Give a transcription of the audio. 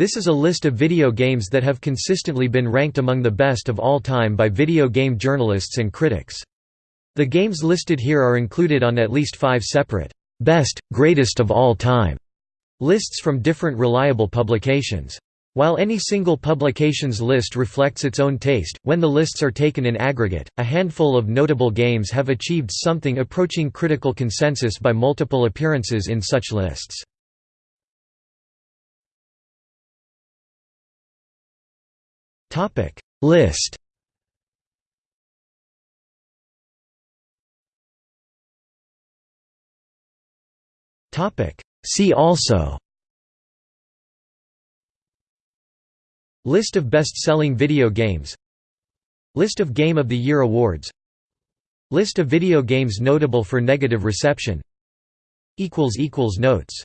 This is a list of video games that have consistently been ranked among the best of all time by video game journalists and critics. The games listed here are included on at least five separate, "'Best, Greatest of All Time' lists from different reliable publications. While any single publication's list reflects its own taste, when the lists are taken in aggregate, a handful of notable games have achieved something approaching critical consensus by multiple appearances in such lists. List. Topic. See also. List of best-selling video games. List of Game of the Year awards. List of video games notable for negative reception. Notes